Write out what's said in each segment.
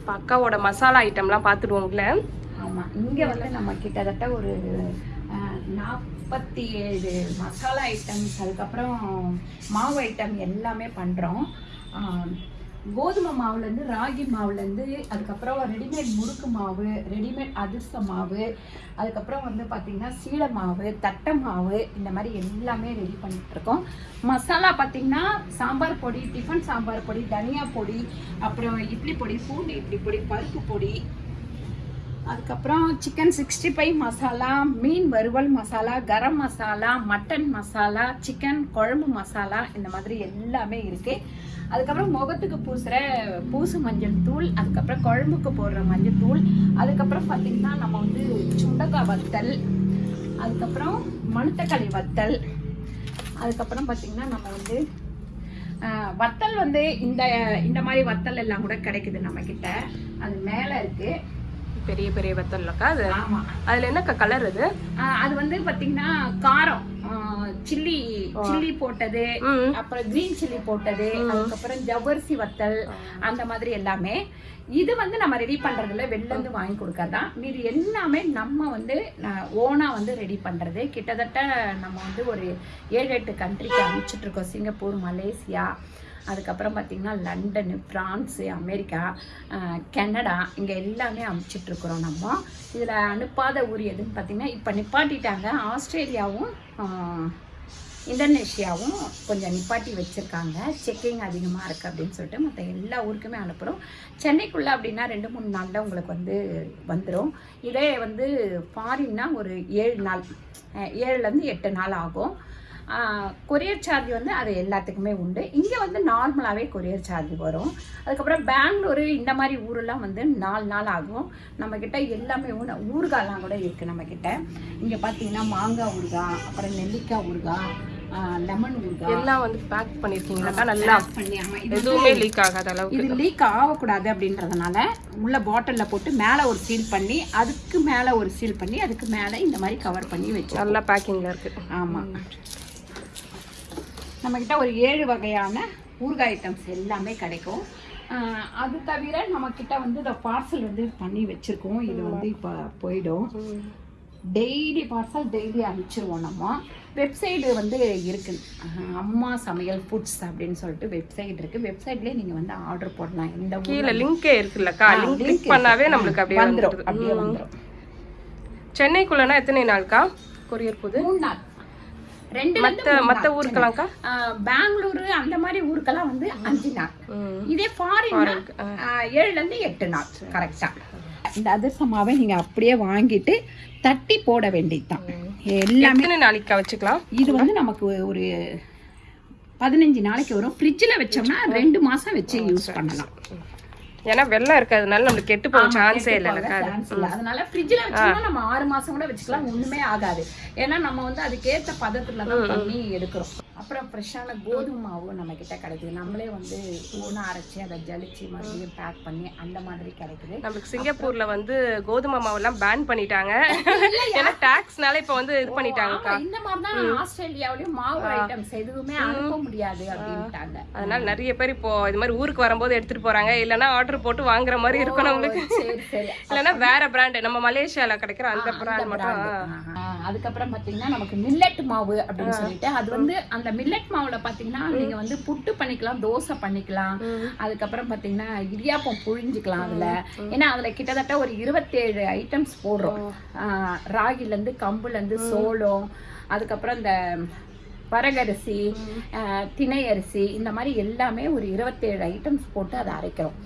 இப்போ அக்காவோட மசாலா ஐட்டம்லாம் பார்த்துடுவோங்களே ஆமாம் இங்கே வந்து நம்ம கிட்டத்தட்ட ஒரு நாற்பத்தி ஏழு மசாலா ஐட்டம்ஸ் அதுக்கப்புறம் மாவு ஐட்டம் எல்லாமே பண்ணுறோம் கோதுமை மாவுலேருந்து ராகி மாவுலேருந்து அதுக்கப்புறம் ரெடிமேட் முறுக்கு மாவு ரெடிமேட் அதிர்ஷ்ட மாவு அதுக்கப்புறம் வந்து பார்த்திங்கன்னா சீடை மாவு தட்டை மாவு இந்த மாதிரி எல்லாமே ரெடி பண்ணிகிட்ருக்கோம் மசாலா பார்த்திங்கன்னா சாம்பார் பொடி டிஃபன் சாம்பார் பொடி தனியா பொடி அப்புறம் இட்லி பொடி பூண்டு இட்லி பொடி பருப்பு பொடி அதுக்கப்புறம் சிக்கன் சிக்ஸ்டி ஃபைவ் மசாலா மீன் வறுவல் மசாலா கரம் மசாலா மட்டன் மசாலா சிக்கன் குழம்பு மசாலா இந்த மாதிரி எல்லாமே இருக்குது அதுக்கப்புறம் முகத்துக்கு பூசுகிற பூசு மஞ்சள் தூள் அதுக்கப்புறம் குழம்புக்கு போடுற மஞ்சள் தூள் அதுக்கப்புறம் பார்த்தீங்கன்னா நம்ம வந்து சுண்டக்காய் வத்தல் அதுக்கப்புறம் மணத்தக்காளி வத்தல் அதுக்கப்புறம் பார்த்தீங்கன்னா நம்ம வந்து வத்தல் வந்து இந்த இந்த மாதிரி வத்தல் எல்லாம் கூட கிடைக்குது நம்ம கிட்ட அது மேலே இருக்கு. பெரிய பெரிய வத்தல்லக்கா அது? ஆமா. அதில் என்னக்கா கலர் அது? அது வந்து பாத்தீங்கன்னா காரம். சில்லி சில்லி போட்டது அப்புறம் கிரீன் சில்லி போட்டது அதுக்கப்புறம் ஜவ்வரிசி வத்தல் அந்த மாதிரி எல்லாமே. இது வந்து நம்ம ரெடி பண்றதுல வெளில இருந்து வாங்கி கொடுக்கறதான் மீது எல்லாமே நம்ம வந்து ஓனா வந்து ரெடி பண்றது. கிட்டத்தட்ட நம்ம வந்து ஒரு ஏழு எட்டு கண்ட்ரிக்கு அனுப்பிச்சிட்டு இருக்கோம். சிங்கப்பூர் மலேசியா அதுக்கப்புறம் பார்த்திங்கன்னா லண்டனு ஃப்ரான்ஸு அமெரிக்கா கனடா இங்கே எல்லாமே அனுப்பிச்சிட்டு இருக்கிறோம் நம்ம. இதில் அனுப்பாத ஊர் எதுன்னு பார்த்திங்கன்னா இப்போ நிப்பாட்டிட்டாங்க. ஆஸ்திரேலியாவும் இந்தோனேஷியாவும் கொஞ்சம் நிப்பாட்டி வச்சுருக்காங்க. செக்கிங் அதிகமாக இருக்குது அப்படின்னு சொல்லிட்டு மற்ற எல்லா ஊருக்குமே அனுப்புகிறோம் சென்னைக்குள்ளே அப்படின்னா ரெண்டு மூணு நாளில் உங்களுக்கு வந்து வந்துடும் இதே வந்து ஃபாரின்னா ஒரு ஏழு நாள் ஏழுலேருந்து எட்டு நாள் ஆகும். கொரியர் சார்ஜ் வந்து அது எல்லாத்துக்குமே உண்டு. இங்கே வந்து நார்மலாகவே கொரியர் சார்ஜ் வரும். அதுக்கப்புறம் பெங்களூரு இந்த மாதிரி ஊரெல்லாம் வந்து நாலு நாள் ஆகும். நம்மக்கிட்ட எல்லாமே ஊன ஊறுகாய்லாம் கூட இருக்குது நம்மக்கிட்ட இங்கே பார்த்தீங்கன்னா மாங்காய் ஊறுகாய் அப்புறம் நெல்லிக்காய் ஊறுகாய் லெமன் ஊறுகாய். எல்லாம் வந்து பேக் பண்ணியிருக்கீங்களாக்கா நல்லா எதுவுமே லீக் ஆகாத அளவுக்கு இது லீக் ஆகக்கூடாது அப்படின்றதுனால உள்ள பாட்டிலில் போட்டு மேலே ஒரு சீல் பண்ணி அதுக்கு மேலே ஒரு சீல் பண்ணி அதுக்கு மேலே இந்த மாதிரி கவர் பண்ணி வச்சு நல்லா பேக்கிங்கில் இருக்கு. ஆமாம் நம்மக்கிட்ட ஒரு ஏழு வகையான ஊறுகாய் ஐட்டம்ஸ் எல்லாமே கிடைக்கும். அது தவிர நம்மக்கிட்ட வந்து இந்த பார்சல் வந்து பண்ணி வச்சுருக்கோம். இது வந்து இப்போ போயிடும். டெய்லி பார்சல் டெய்லி அனுப்பிச்சிருவோம் நம்ம. வெப்சைடு வந்து இருக்கு. ஆஹ் அம்மா சமையல் ஃபுட்ஸ் அப்படின்னு சொல்லிட்டு வெப்சைட் இருக்கு. வெப்சைட்லேயே நீங்கள் வந்து ஆர்டர் போடலாம். ஊர்ல கீழே லிங்கே இருக்குல்லக்கா? லிங்க் பண்ணாவே. நம்மளுக்கு அப்படியே வந்துடும் அப்படியே வந்துரும். சென்னைக்குள்ளனா எத்தனை நாள்க்கா? கொரியர் போகுது மூணு நாள். ரெண்டு மற்ற மற்ற ஊருக்கெல்லாம்க்கா? பெங்களூரு அந்த மாதிரி ஊருக்கெல்லாம் வந்து அஞ்சு நாள். இதே ஃபாரின் ஏழுல இருந்து எட்டு நாள். கரெக்டா இந்த அதிர்சமாவை நீங்க அப்படியே வாங்கிட்டு தட்டி போட வேண்டியதுதான். எல்லாமே எத்தனை நாளைக்கா வச்சுக்கலாம்? இது வந்து நமக்கு ஒரு பதினஞ்சு நாளைக்கு வரும். ஃப்ரிட்ஜில் வச்சோம்னா ரெண்டு மாசம் வச்சு யூஸ் பண்ணலாம். ஏன்னா வெள்ளம் இருக்கிறதுனால நம்மளுக்கு கெட்டு போக சான்ஸே இல்ல. அதனால ஃப்ரிட்ஜில் வச்சோம்னா நம்ம ஆறு மாசம் கூட வச்சுக்கலாம் ஒண்ணுமே ஆகாது. ஏன்னா நம்ம வந்து அதுக்கேத்த பதத்துல தான் பண்ணி எடுக்கிறோம். அப்புறம் ஃப்ரெஷ்ஷான கோதுமை மாவு நம்ம கிட்ட கிடைக்குது. நம்மளே வந்து ஓனா அரைச்சி அதை ஜலிச்சு மறுபடியும் பேக் பண்ணி அந்த மாதிரி கிடைக்குது. நம்மளுக்கு சிங்கப்பூர்ல வந்து கோதுமை மாவெல்லாம் பேன் பண்ணிட்டாங்க. ஏன்னா டாக்ஸ்னால இப்ப வந்து இது பண்ணிட்டாங்கக்கா ஆமா, இந்த மாதிரி தான் ஆஸ்திரேலியாவிலயும் மாவு ஐட்டம்ஸ் எதுவுமே அனுப்ப முடியாது அப்படின்ட்டாங்க. அதனால நிறைய பேர் இப்போ இது மாதிரி ஊருக்கு வரும்போது எடுத்துட்டு போறாங்க. இல்லைன்னா ஆர்டர் போட்டு வாங்குற மாதிரி இருக்கும் நம்மளுக்கு. இல்லைன்னா வேற பிராண்ட் நம்ம மலேசியால கிடைக்கிற அந்த பிராண்ட் மட்டும். அதுக்கப்புறம் பாத்தீங்கன்னா நமக்கு மில்லட் மாவு அப்படின்னு சொல்லிட்டு அது வந்து அந்த மில்லட் மாவுல பாத்தீங்கன்னா நீங்க வந்து புட்டு பண்ணிக்கலாம் தோசை பண்ணிக்கலாம். அதுக்கப்புறம் பாத்தீங்கன்னா இடியாப்பம் புழிஞ்சுக்கலாம் அதுல. ஏன்னா அதுல கிட்டத்தட்ட ஒரு இருபத்தேழு ஐட்டம்ஸ் போடுறோம். ஆ, ராகில இருந்து கம்புல இருந்து சோளம் அதுக்கப்புறம் இந்த வரகரிசி திணை அரிசி இந்த மாதிரி எல்லாமே ஒரு இருபத்தேழு ஐட்டம்ஸ் போட்டு அதை அரைக்கிறோம்.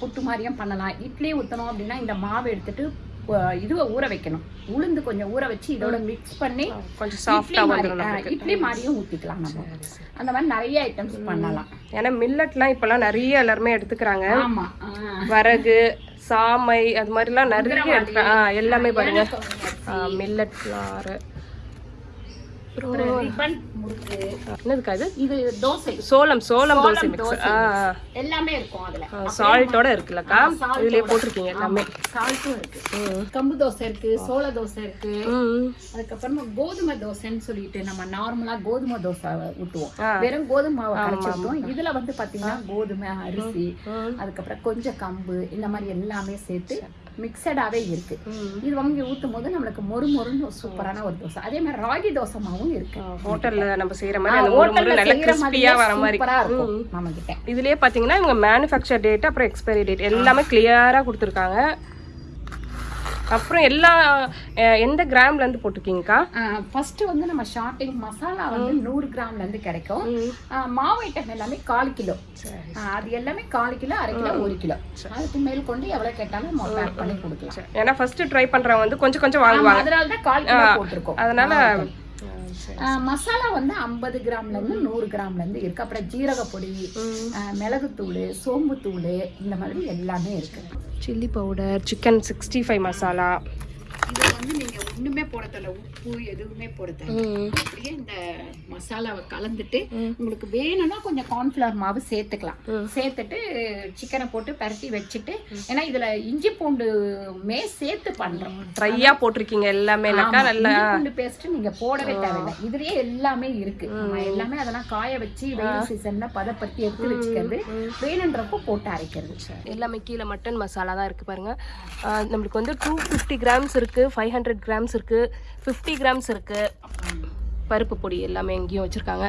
புட்டு மாதிரியும் பண்ணலாம். இட்லி ஊற்றணும் அப்படின்னா இந்த மாவு எடுத்துட்டு இதுவை ஊற வைக்கணும். உளுந்து கொஞ்சம் ஊற வச்சு இதோட மிக்ஸ் பண்ணி கொஞ்சம் இட்லி சாஃப்டா மாதிரி வந்துடும் இட்லி மாதிரியும் ஊத்திக்கலாம் நம்ம. அந்த மாதிரி நிறைய ஐட்டம்ஸ் பண்ணலாம். ஏன்னா மில்லட்லாம் இப்பெல்லாம் நிறைய எல்லாருமே எடுத்துக்கிறாங்க. வரகு சாமை அது மாதிரிலாம் நிறைய எடுத்துக்கிறாங்க எல்லாமே பாருங்க. மில்லட் ஃப்ளார் ரிப்பன் முறுக்கு. என்னதுக்கா இது? இது தோசை. சோளம் சோளம் தோசை மிக்ஸ். எல்லாமே இருக்கும் அதுல. சால்ட்டோட இருக்குல்லக்கா? இதுலயே போட்டிருக்கீங்க எல்லாமே. சால்ட்டும் இருக்கு. கம்பு தோசை இருக்கு சோள தோசை இருக்கு. அதுக்கப்புறமா கோதுமை தோசைன்னு சொல்லிட்டு நம்ம நார்மலா கோதுமை தோசை ஊட்டுவோம். வெறும் கோதுமை மாவை ஊட்டுவோம் இதுல வந்து பாத்தீங்கன்னா கோதுமை அரிசி. அதுக்கப்புறம் கொஞ்சம் கம்பு இந்த மாதிரி எல்லாமே சேர்த்து மிக்சடாவே இருக்கு. இது வாங்கி ஊத்தும் போது நம்மளுக்கு மொறு மொறுன்னு சூப்பரான ஒரு தோசை. அதே மாதிரி ராகி தோசை மாவும் இருக்கு ஹோட்டல்ல நம்ம செய்யற மாதிரி முறை நல்ல கிறிஸ்பியா வர மாதிரி. இருக்கும் நம்ம கிட்ட இதுலயே பாத்தீங்கன்னா இவங்க மேனுஃபேக்சர் டேட் அப்புறம் எக்ஸ்பைரி டேட் எல்லாமே கிளியரா கொடுத்துருக்காங்க. அப்புறம் எல்லா எந்த கிராம்ல இருந்து போட்டிருக்கீங்கக்கா? ஃபர்ஸ்ட் வந்து நம்ம ஷார்ட்டிங் மசாலா வந்து நூறு கிராம்ல இருந்து கிடைக்கும். மாவு ஐட்டம் எல்லாமே கால் கிலோ. அது எல்லாமே கால் கிலோ அரை கிலோ ஒரு கிலோ. அதுக்கு மேல் கொண்டு எவ்வளவு கேட்டாலும் பேக் பண்ணி கொடுக்கலாம். ஏன்னா ஃபர்ஸ்ட் ட்ரை பண்றவங்க வந்து கொஞ்சம் கொஞ்சம் வாங்குவாங்க. அதனால தான் கால் கிலோ போட்டிருக்கோம். அதனால மசாலா வந்து ஐம்பது கிராம்ல இருந்து நூறு கிராம்ல இருந்து இருக்கு. அப்புறம் ஜீரக பொடி மிளகுத்தூள் சோம்புத்தூள் இந்த மாதிரி எல்லாமே இருக்கு. Chilli powder chicken sixty five masala இது வந்து நீங்க ஒண்ணுமே போட தேவையில்ல உப்பு எதுவுமே போட தேவையில்ல அப்படியே இந்த மசாலாவை கலந்துட்டு உங்களுக்கு வேணும்னா கொஞ்சம் கார்ன்ஃபிளவர் மாவு சேர்த்துக்கலாம். சேர்த்துட்டு சிக்கனை போட்டு பரட்டி வச்சுட்டு ஏன்னா இதுல இஞ்சி பூண்டு மே சேர்த்து பண்றோம். ட்ரையா போட்டிருக்கீங்க ஆமா, நல்லா பூண்டு பேஸ்ட் நீங்க போடவே தேவையில்லை. இதுலயே எல்லாமே இருக்கு. எல்லாமே அதெல்லாம் காய வச்சு வெயில் சீசன்ல பதப்படுத்தி எடுத்து வச்சுக்கிறது. வேணுன்றப்போ போட்டு அரைக்கிறது. எல்லாமே கீழே மட்டன் மசாலா தான் இருக்குது பாருங்கள் நம்மளுக்கு வந்து டூ ஃபிஃப்டி கிராம்ஸ் இருக்குது ஃபைவ் ஹண்ட்ரட் கிராம்ஸ் இருக்குது ஃபிஃப்டி கிராம்ஸ் இருக்குது பருப்பு பொடி எல்லாமே எங்கேயும் வச்சுருக்காங்க.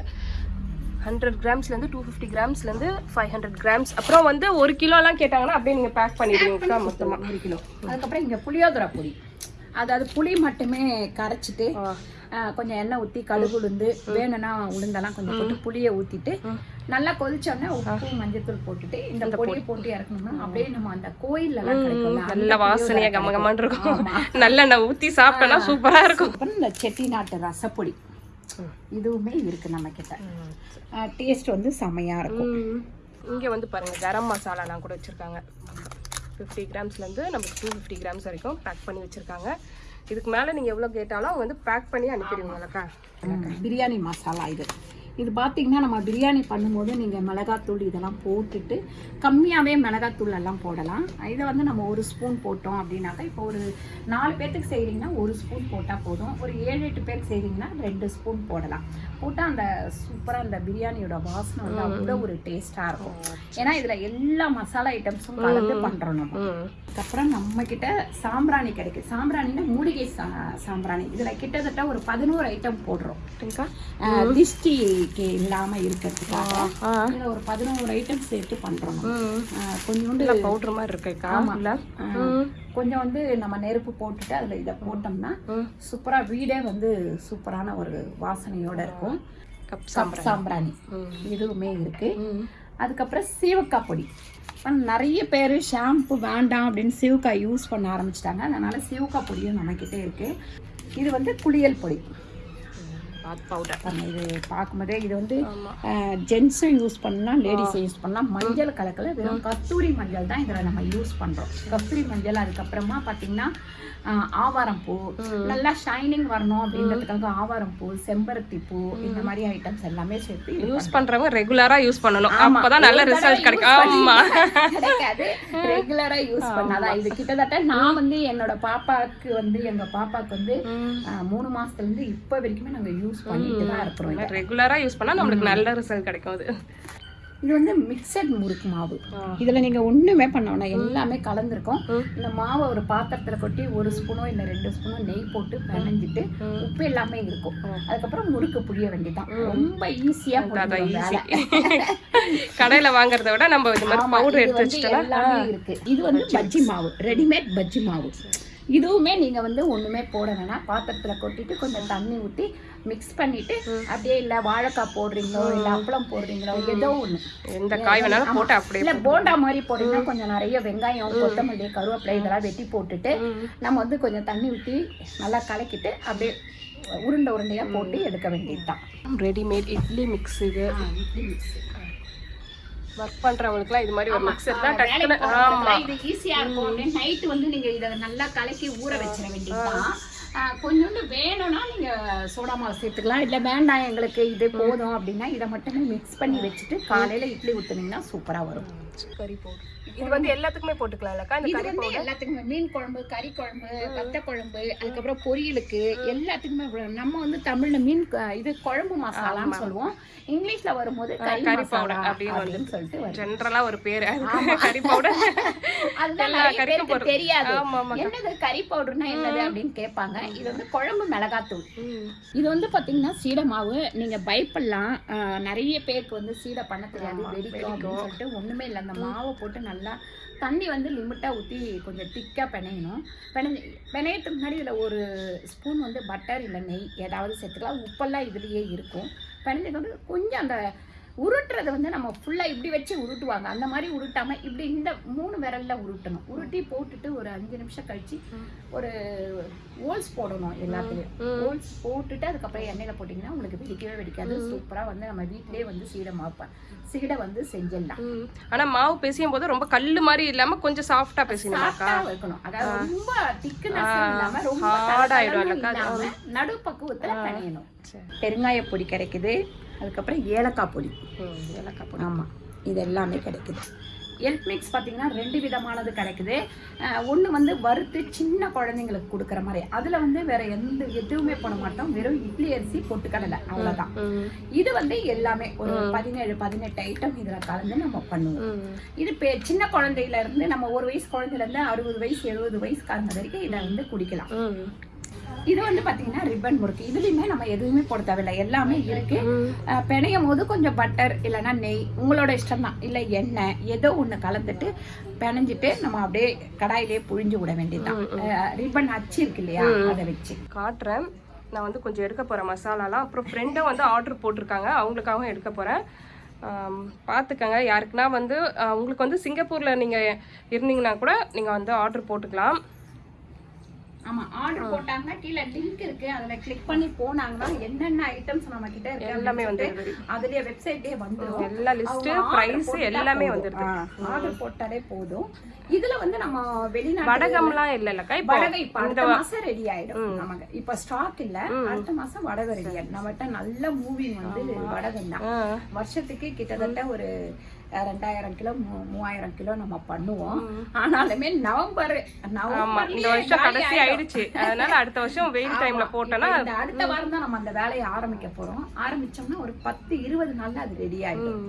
ஹண்ட்ரட் கிராம்ஸ்லேருந்து டூ ஃபிஃப்டி கிராம்ஸ்லேருந்து ஃபைவ் ஹண்ட்ரட் கிராம்ஸ் அப்புறம் வந்து ஒரு கிலோலாம் கேட்டாங்கன்னா அப்படியே நீங்கள் பேக் பண்ணிடுவீங்கக்கா மொத்தமாக ஒரு கிலோ. அதுக்கப்புறம் இங்க புளியோதரை பொடி. அதாவது புளி மட்டுமே கரைச்சிட்டு கொஞ்சம் எண்ணெய் ஊற்றி கடுகு உளுந்து வேணும்னா உளுந்தெல்லாம் கொஞ்சம் போட்டு புளியை ஊற்றிட்டு நல்லா கொதிச்சோடனே உப்பு மஞ்சத்தூள் போட்டுட்டு இந்த பொடியை போட்டு இறக்கணும்னா அப்படியே நம்ம அந்த கோயில்ல நல்ல வாசனையாக புளியோதரை கம கமான்னு இருக்கும். நல்லெண்ணெய் ஊற்றி சாப்பிட்டோன்னா சூப்பராக இருக்கும். இந்த செட்டிநாட்டு ரசப்பொடி. இதுவுமே இருக்கு நம்ம கிட்ட. டேஸ்ட் வந்து செமையா இருக்கும். இங்கே வந்து பாருங்கள் கரம் மசாலாலாம் கூட வச்சுருக்காங்க. ஃபிஃப்டி கிராம்ஸ்லேருந்து நமக்கு டூ ஃபிஃப்டி கிராம்ஸ் வரைக்கும் பேக் பண்ணி வச்சுருக்காங்க. இதுக்கு மேலே நீங்கள் எவ்வளோ கேட்டாலும் அவங்க வந்து பேக் பண்ணி அனுப்பிடுவீங்களக்கா பிரியாணி மசாலா இது. இது பார்த்தீங்கன்னா நம்ம பிரியாணி பண்ணும்போது நீங்கள் மிளகாத்தூள் இதெல்லாம் போட்டுட்டு கம்மியாகவே மிளகாத்தூள் எல்லாம் போடலாம். இதை வந்து நம்ம ஒரு ஸ்பூன் போட்டோம் அப்படின்னாக்கா இப்போ ஒரு நாலு பேர்த்துக்கு செய்கிறீங்கன்னா ஒரு ஸ்பூன் போட்டால் போதும். ஒரு ஏழு எட்டு பேருக்கு செய்கிறீங்கன்னா ரெண்டு ஸ்பூன் போடலாம். போட்டால் அந்த சூப்பராக அந்த பிரியாணியோட வாசனை வந்து அவ்வளோ ஒரு டேஸ்ட்டாக இருக்கும். ஏன்னா இதில் எல்லா மசாலா ஐட்டம்ஸும் கலந்து பண்ணுறோம் நம்ம. அதுக்கப்புறம் நம்ம கிட்ட சாம்பிராணி கிடைக்கும் சாம்பிராணினா மூலிகை சா சாம்பிராணி. இதுல கிட்டத்தட்ட ஒரு பதினோரு ஐட்டம் போடுறோம். சரிங்கக்கா ஆஹ் திஷ்டிக்கு இல்லாம இருக்கிறதுக்காக ஒரு பதினோரு ஐட்டம் சேர்த்து பண்றோம். நம்ம. ம். ஆஹ் கொஞ்சோண்டு பவுட்ரு மாதிரி இருக்குக்கா ஆஹ் கொஞ்சம் வந்து நம்ம நெருப்பு போட்டுட்டு அதுல இதை போட்டோம்னா ம். சூப்பரா வீடே வந்து சூப்பரான ஒரு வாசனையோட இருக்கும். கப் சாம்பிராணி. இதுவுமே இருக்கு. அதுக்கப்புறம் சீவக்காய் பொடி. நிறைய பேர் ஷாம்பு வேண்டாம் அப்படின்னு சீவக்காய் யூஸ் பண்ண ஆரம்பிச்சிட்டாங்க. அதனால சீவக்காய் பொடியும் நம்மக்கிட்டே இருக்கு. இது வந்து குளியல் பொடி. பாத் பவுடர் பாருங்க, இது பார்க்கும்போதே இது வந்து ஜென்ஸும் யூஸ் பண்ணலாம் லேடிஸும் யூஸ் பண்ணலாம். மஞ்சள் கலக்கல வெறும் கஸ்தூரி மஞ்சள் தான் இதில் நம்ம யூஸ் பண்ணுறோம் கஸ்தூரி மஞ்சள் அதுக்கப்புறமா பார்த்தீங்கன்னா ஆவாரம் பூ. நல்லா ஷைனிங் வரணும் அப்படின்றதுக்காக ஆவாரம் பூ செம்பருத்தி பூ இந்த மாதிரி ஐட்டம்ஸ் எல்லாமே சேர்த்து யூஸ் பண்றவங்க ரெகுலரா யூஸ் பண்ணணும். அப்பதான் நல்ல ரிசல்ட் கிடைக்கும். ஆமா. கிடைக்காது. ரெகுலரா யூஸ் பண்ணாதான் இது கிட்டத்தட்ட நான் வந்து என்னோட பாப்பாக்கு வந்து எங்க பாப்பாக்கு வந்து மூணு மாசத்துல இருந்து இப்ப வரைக்குமே நாங்க யூஸ் பண்ணிட்டு தான் இருக்கிறோம் இதை. ரெகுலரா யூஸ் பண்ணா நம்மளுக்கு நல்ல ரிசல்ட் கிடைக்கும் அது. இது வந்து மிக்சட் முறுக்கு மாவு. இதுல நீங்க ஒண்ணுமே பண்ண வேணாம். எல்லாமே கலந்துருக்கும். இந்த மாவை ஒரு பாத்திரத்துல கொட்டி ஒரு ஸ்பூனோ இல்ல ரெண்டு ஸ்பூனோ நெய் போட்டு பிணைஞ்சிட்டு உப்பு எல்லாமே இருக்கும். அதுக்கப்புறம் முறுக்கு புளிய வேண்டியதான் ரொம்ப ஈஸியா அதான் போடுறோம் ஈஸி வேலை. கடையில வாங்குறத விட நம்ம மாதிரி பவுடர் எடுத்து வந்து வச்சுட்டோம்னா எல்லாமே இருக்கு. இது வந்து பஜ்ஜி மாவு. ரெடிமேட் பஜ்ஜி மாவு. இதுவுமே நீங்க வந்து ஒண்ணுமே போட வேணாம். பாத்திரத்துல கொட்டிட்டு கொஞ்சம் தண்ணி ஊத்தி மிக்ஸ் பண்ணிட்டு அப்படியே இல்ல வாழைக்காய் போடுறீங்களோ இல்ல அப்பளம் போடுறீங்களோ ஏதோ ஒண்ணு. எந்த காய் வேணாலும் போட்டு அப்படியே இல்ல போண்டா மாதிரி போட்டீங்கன்னா கொஞ்சம் நிறைய வெங்காயம் கொத்தமல்லி கருவேப்பிலை இதெல்லாம் வெட்டி போட்டுட்டு நம்ம வந்து கொஞ்சம் தண்ணி ஊத்தி நல்லா கலக்கிட்டு அப்படியே உருண்டை உருண்டையா போட்டு எடுக்க வேண்டியதுதான். ரெடிமேட் இட்லி மிக்ஸ் இது. இட்லி mix. ஒர்க் பண்றவங்களுக்குலாம் இது மாதிரி ஒரு வேலைக்கு டக்குன்னு போறவங்களுக்குலாம் ஆமா. இது ஈஸியா இருக்கும். நைட் வந்து நீங்க இத நல்லா கலக்கி ஊற வச்சிட வேண்டியதுதான். கொஞ்சோண்டு வேணும்னா நீங்க சோடா மாவு சேர்த்துக்கலாம். இல்ல வேண்டாம் எங்களுக்கு இது போதும் அப்படின்னா இதை மட்டுமே மிக்ஸ் பண்ணி வச்சுட்டு காலையில இட்லி ஊத்துனீங்கன்னா சூப்பரா வரும். கறி பவுடர். இது வந்து எல்லாத்துக்குமே போட்டுக்கலாம்லக்கா இந்த கறி வந்து பவுடர்? எல்லாத்துக்குமே மீன் குழம்பு கறி குழம்பு வத்த குழம்பு அதுக்கப்புறம் பொரியலுக்கு எல்லாத்துக்குமே. நம்ம வந்து தமிழ்ல மீன் இது குழம்பு மசாலான்னு சொல்லுவோம். இங்கிலீஷ்ல வரும்போது கறி powder அப்படின்னு சொல்லிட்டு ஜென்ரலா ஒரு பேர். கறி பவுடர். அதுதான். தெரியாது. என்னது கறி பவுடர்னா என்னது அப்படின்னு கேட்பாங்க. இது வந்து குழம்பு மிளகாத்தூள். இது வந்து பாத்தீங்கன்னா சீடை மாவு. நீங்க பயப்படலாம். நிறைய பேருக்கு வந்து சீடை பண்ண தெரியாது. வெடிக்கும் அப்படின்னு சொல்லிட்டு ஒண்ணுமே இல்லை. அந்த மாவை போட்டு நல்லா தண்ணி வந்து லிமிட்டா ஊத்தி கொஞ்சம் திக்கா பிணையணும் பிணைஞ்சு பிணையத்துக்கு முன்னாடி இதுல ஒரு ஸ்பூன் வந்து பட்டர் இல்லை நெய் ஏதாவது சேர்த்துக்கலாம். உப்பெல்லாம் இதுலயே இருக்கும். பிணைஞ்சது வந்து கொஞ்சம் அந்த உருட்டுறது வந்து நம்ம ஃபுல்லா இப்படி வச்சு உருட்டுவாங்க. அந்த மாதிரி உருட்டாம இப்படி இந்த மூணு விரல்ல உருட்டணும். உருட்டி போட்டுட்டு ஒரு அஞ்சு நிமிஷம் கழிச்சு ஒரு ஓல்ஸ் போடணும் எல்லாத்துலயும். ஓல்ஸ் போட்டுட்டு அதுக்கப்புறம் எண்ணெயில போட்டிங்கன்னா உங்களுக்கு வெடிக்கவே வெடிக்காது. சூப்பரா வந்து நம்ம வீட்டிலேயே வந்து சீடை மாப்பேன் சீடை வந்து செஞ்சிடலாம். ம். ஆனா மாவு பிசையும் போது ரொம்ப கல்லு மாதிரி இல்லாம கொஞ்சம் சாஃப்டா பிசையணுமாக்கா சாஃப்டா இருக்கணும். அதாவது ரொம்ப திக்னஸ் இல்லாம ரொம்ப நடு பக்குவத்துல பிணையணும் சரி. பெருங்காய பொடி கிடைக்குது. அதுக்கப்புறம் ஏலக்காய் பொடி. ஏலக்காய் போடு. ஆமா இது எல்லாமே கிடைக்குது. எல்ட் மிக்ஸ் பார்த்தீங்கன்னா ரெண்டு விதமானது கிடைக்குது. ஒன்று வந்து வறுத்து சின்ன குழந்தைங்களுக்கு கொடுக்குற மாதிரி. அதில் வந்து வேற எந்த எதுவுமே பண்ண மாட்டோம். வெறும் இட்லி அரிசி பொட்டுக்கடலை. அவ்வளோதான். இது வந்து எல்லாமே ஒரு பதினேழு பதினெட்டு ஐட்டம் இதில் கலந்து நம்ம பண்ணுவோம். இது பெ சின்ன குழந்தையில இருந்து நம்ம ஒரு வயசு குழந்தையில இருந்து அறுபது வயசு எழுபது வயசுக்காரங்க வரைக்கும் இதை வந்து குடிக்கலாம். இது வந்து பாத்தீங்கன்னா ரிப்பன் முறுக்கு. இதுலயுமே நம்ம எதுவுமே போட தேவையில்லை. எல்லாமே இருக்கு. பிணையும் போது கொஞ்சம் பட்டர் இல்லைன்னா நெய். உங்களோட இஷ்டம் தான் இல்லை எண்ணெய். ஏதோ ஒன்று கலந்துட்டு பிணைஞ்சிட்டு நம்ம அப்படியே கடாயிலே புழிஞ்சு விட வேண்டியதுதான். ரிப்பன் அச்சு இருக்கு இல்லையா? அதை வச்சு. காட்டுறேன். நான் வந்து கொஞ்சம் எடுக்க போகிறேன் மசாலாலாம். அப்புறம் ஃப்ரெண்டும் வந்து ஆர்டர் போட்டிருக்காங்க. அவங்களுக்காகவும் எடுக்க போகிறேன் பார்த்துக்கங்க யாருக்குன்னா வந்து உங்களுக்கு வந்து சிங்கப்பூரில் நீங்கள் இருந்தீங்கன்னா கூட நீங்கள் வந்து ஆர்டர் போட்டுக்கலாம். ஆமா ஆர்டர் போட்டாங்கன்னா கீழே லிங்க் இருக்கு. அதுல கிளிக் பண்ணி போனாங்கன்னா என்னென்ன ஐட்டம்ஸ் நம்ம கிட்ட இருக்கு எல்லாமே வந்து அதுலயே வெப்சைட்லயே வந்துடும் எல்லா லிஸ்ட்டு ப்ரைஸ் எல்லாமே வந்துடுது ஆர்டர் போட்டாலே போதும். இதுல வந்து நம்ம வெளிநாட்டு வடகம்லாம் இல்லை இல்லைக்கா இப்போ வடகை இப்ப அடுத்த மாசம் ரெடி ஆயிடும் நமக்கு. இப்ப ஸ்டாக் இல்ல அடுத்த மாசம் வடகை ரெடி ஆயிடும். நம்மகிட்ட நல்ல மூவிங் வந்து வடகம் தான். வருஷத்துக்கு கிட்டத்தட்ட ஒரு ரெண்டாயிரம் கிலோ மூ- மூவாயிரம் கிலோ நம்ம பண்ணுவோம். ஆனாலுமே நவம்பர் ஆமா இந்த வருஷம் கடைசி. ஆயிடுச்சு. அதனால அடுத்த வருஷம் வெயில் டைம்ல இந்த அடுத்த வாரம் தான் நம்ம அந்த வேலையை ஆரம்பிக்க போறோம். ஆரம்பிச்சோம்னா ஒரு பத்து இருபது நாள்ல அது ரெடி ஆயிடும்.